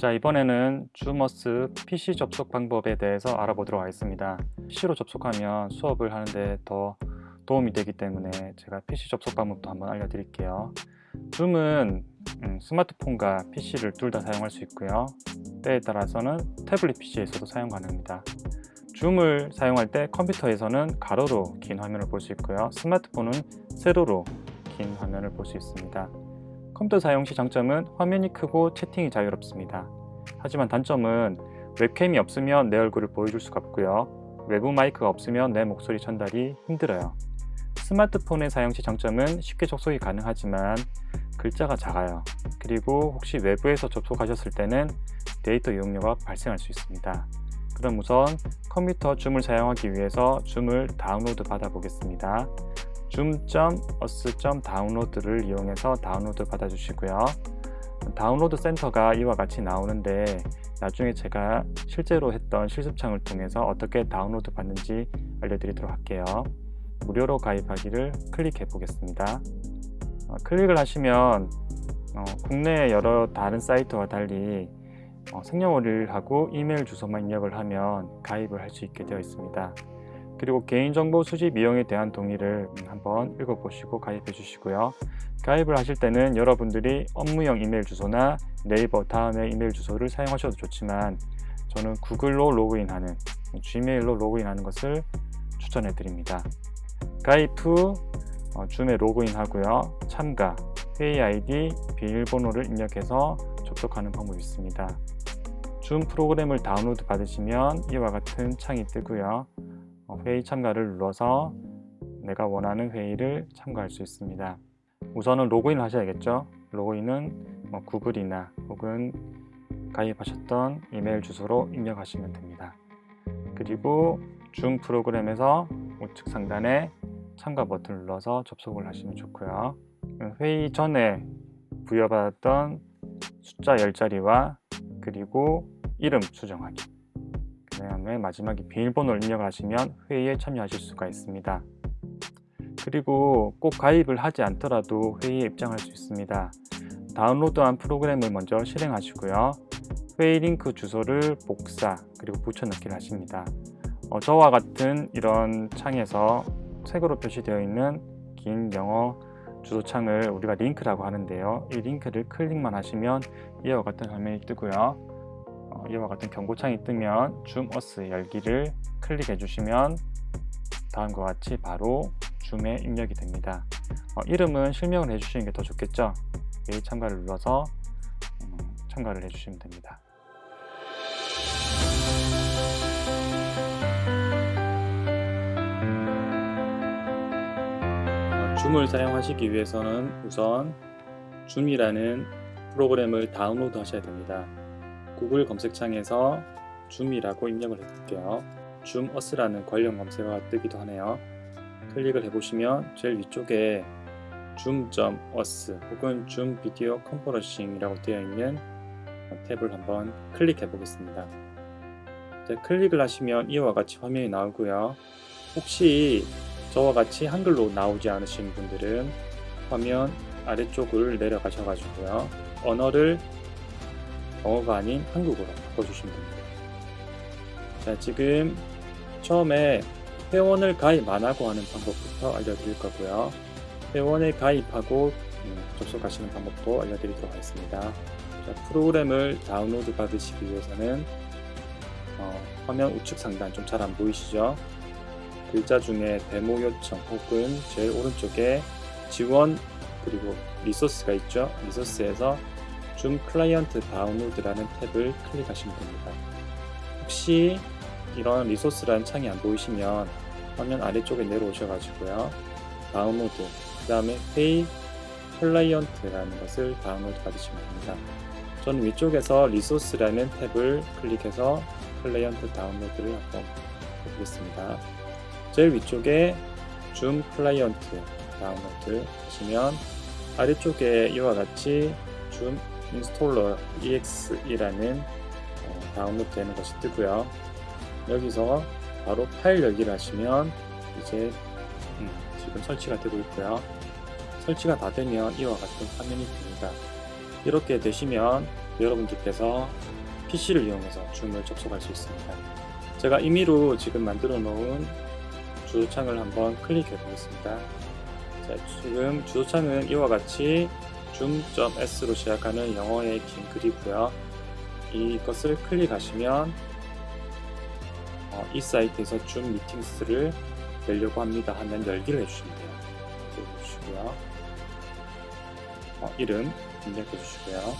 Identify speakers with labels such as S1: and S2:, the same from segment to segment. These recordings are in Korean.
S1: 자 이번에는 주머스 PC 접속 방법에 대해서 알아보도록 하겠습니다. PC로 접속하면 수업을 하는데 더 도움이 되기 때문에 제가 PC 접속 방법도 한번 알려드릴게요. 줌은 음, 스마트폰과 PC를 둘 다 사용할 수 있고요. 때에 따라서는 태블릿 PC에서도 사용 가능합니다. 줌을 사용할 때 컴퓨터에서는 가로로 긴 화면을 볼 수 있고요. 스마트폰은 세로로 긴 화면을 볼 수 있습니다 컴퓨터 사용 시 장점은 화면이 크고 채팅이 자유롭습니다. 하지만 단점은 웹캠이 없으면 내 얼굴을 보여줄 수가 없고요. 외부 마이크가 없으면 내 목소리 전달이 힘들어요. 스마트폰의 사용 시 장점은 쉽게 접속이 가능하지만 글자가 작아요. 그리고 혹시 외부에서 접속하셨을 때는 데이터 이용료가 발생할 수 있습니다. 그럼 우선 컴퓨터 줌을 사용하기 위해서 줌을 다운로드 받아 보겠습니다. zoom.us.download를 이용해서 다운로드 받아주시고요. 다운로드 센터가 이와 같이 나오는데 나중에 제가 실제로 했던 실습창을 통해서 어떻게 다운로드 받는지 알려드리도록 할게요. 무료로 가입하기를 클릭해 보겠습니다. 어, 클릭을 하시면 어, 국내 여러 다른 사이트와 달리 어, 생년월일하고 이메일 주소만 입력을 하면 가입을 할 수 있게 되어 있습니다. 그리고 개인정보 수집 이용에 대한 동의를 한번 읽어보시고 가입해 주시고요. 가입을 하실 때는 여러분들이 업무용 이메일 주소나 네이버 다음의 이메일 주소를 사용하셔도 좋지만 저는 구글로 로그인하는 gmail로 로그인하는 것을 추천해 드립니다. 가입 후 어, 줌에 로그인 하고요. 참가, 회의 아이디, 비밀번호를 입력해서 접속하는 방법이 있습니다. 줌 프로그램을 다운로드 받으시면 이와 같은 창이 뜨고요. 어, 회의 참가를 눌러서 내가 원하는 회의를 참가할 수 있습니다. 우선은 로그인을 하셔야겠죠. 로그인은 뭐 구글이나 혹은 가입하셨던 이메일 주소로 입력하시면 됩니다. 그리고 줌 프로그램에서 우측 상단에 참가 버튼을 눌러서 접속을 하시면 좋고요. 회의 전에 부여받았던 숫자 10자리와 그리고 이름 수정하기 그 다음에 마지막에 비밀번호를 입력하시면 회의에 참여하실 수가 있습니다. 그리고 꼭 가입을 하지 않더라도 회의에 입장할 수 있습니다. 다운로드한 프로그램을 먼저 실행하시고요. 회의 링크 주소를 복사 그리고 붙여넣기를 하십니다. 어, 저와 같은 이런 창에서 색으로 표시되어 있는 긴 영어 주소창을 우리가 링크라고 하는데요. 이 링크를 클릭만 하시면 이와 같은 화면이 뜨고요. 어, 이와 같은 경고창이 뜨면 줌어스 열기를 클릭해 주시면 다음과 같이 바로 줌에 입력이 됩니다. 어, 이름은 실명을 해주시는 게 더 좋겠죠? 메일 참가를 눌러서 음, 참가를 해주시면 됩니다. 어, 줌을 사용하시기 위해서는 우선 줌이라는 프로그램을 다운로드 하셔야 됩니다 구글 검색창에서 줌이라고 입력을 해볼게요. Zoom us라는 관련 검색어가 뜨기도 하네요. 클릭을 해보시면 제일 위쪽에 Zoom.us 혹은 Zoom Video Conferencing이라고 되어 있는 탭을 한번 클릭해 보겠습니다. 클릭을 하시면 이와 같이 화면이 나오고요. 혹시 저와 같이 한글로 나오지 않으신 분들은 화면 아래쪽을 내려가셔가지고요. 언어를 영어가 아닌 한국어로 바꿔주시면 됩니다. 자, 지금 처음에 회원을 가입 안 하고 하는 방법부터 알려드릴 거고요. 회원에 가입하고 음, 접속하시는 방법도 알려드리도록 하겠습니다. 자, 프로그램을 다운로드 받으시기 위해서는 어, 화면 우측 상단 좀 잘 안 보이시죠? 글자 중에 데모 요청 혹은 제일 오른쪽에 지원 그리고 resource가 있죠? 리소스에서 줌 클라이언트 다운로드라는 탭을 클릭하시면 됩니다. 혹시 이런 resource라는 창이 안 보이시면 화면 아래쪽에 내려오셔가지고요. 다운로드, 그 다음에 페이 클라이언트라는 것을 다운로드 받으시면 됩니다. 저는 위쪽에서 resource라는 탭을 클릭해서 클라이언트 다운로드를 한번 해보겠습니다. 제일 위쪽에 줌 클라이언트 다운로드 하시면 아래쪽에 이와 같이 Zoom installer exe라는 어, 다운로드 되는 것이 뜨고요 여기서 바로 파일 열기를 하시면 이제 음, 지금 설치가 되고 있고요 설치가 다 되면 이와 같은 화면이 됩니다 이렇게 되시면 여러분들께서 PC를 이용해서 줌을 접속할 수 있습니다. 제가 임의로 지금 만들어 놓은 주소창을 한번 클릭해 보겠습니다. 자, 지금 주소창은 이와 같이 zoom.s로 시작하는 영어의 긴 글이고요. 이것을 클릭하시면 어, 이 사이트에서 줌 미팅스를 열려고 합니다 하면 열기를 해주시면 돼요. 이렇게 해주시고요. 어, 이름 입력해 주시고요.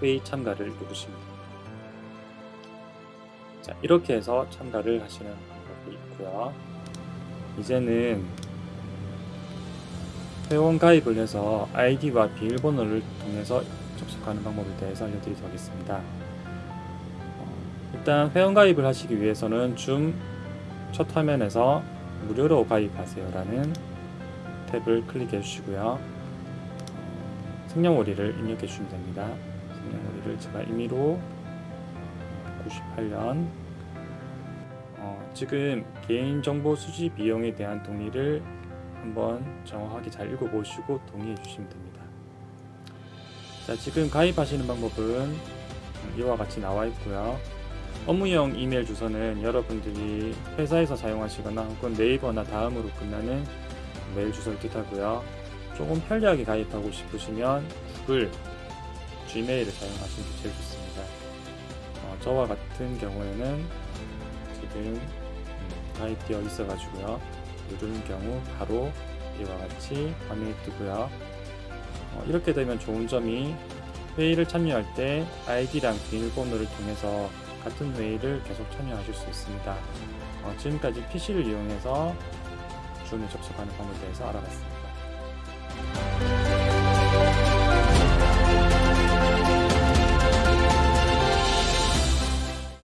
S1: 회의 참가를 누르시면 됩니다. 자, 이렇게 해서 참가를 하시는 방법이 있고요. 이제는 회원 가입을 해서 아이디와 비밀번호를 통해서 접속하는 방법에 대해서 알려드리도록 하겠습니다. 어, 일단 회원 가입을 하시기 위해서는 줌 첫 화면에서 무료로 가입하세요 라는 탭을 클릭해 주시고요. 어, 생년월일을 입력해 주시면 됩니다. 생년월일을 제가 임의로 98년 어, 지금 개인정보 수집 비용에 대한 동의를 한번 정확하게 잘 읽어보시고 동의해 주시면 됩니다. 자, 지금 가입하시는 방법은 이와 같이 나와 있고요. 업무용 이메일 주소는 여러분들이 회사에서 사용하시거나 혹은 네이버나 다음으로 끝나는 메일 주소를 뜻하고요. 조금 편리하게 가입하고 싶으시면 구글, gmail을 사용하시는 게 제일 좋습니다. 어, 저와 같은 경우에는 지금 음, 가입되어 있어 가지고요. 누르는 경우 바로 이와 같이 화면이 뜨고요. 어, 이렇게 되면 좋은 점이 회의를 참여할 때 아이디랑 비밀번호를 통해서 같은 회의를 계속 참여하실 수 있습니다. 어, 지금까지 PC를 이용해서 줌에 접속하는 방법에 대해서 알아봤습니다.